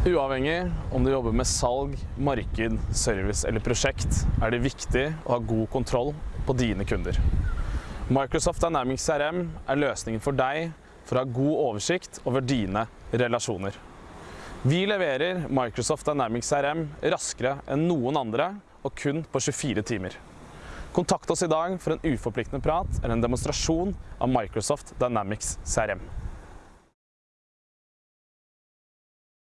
Uavhengig om du jobber med salg, marked, service eller prosjekt, er det viktig å ha god kontroll på dine kunder. Microsoft Dynamics CRM er løsningen for deg for å ha god oversikt over dine relasjoner. Vi leverer Microsoft Dynamics CRM raskere enn noen andre og kun på 24 timer. Kontakt oss i dag for en uforpliktende prat eller en demonstrasjon av Microsoft Dynamics CRM.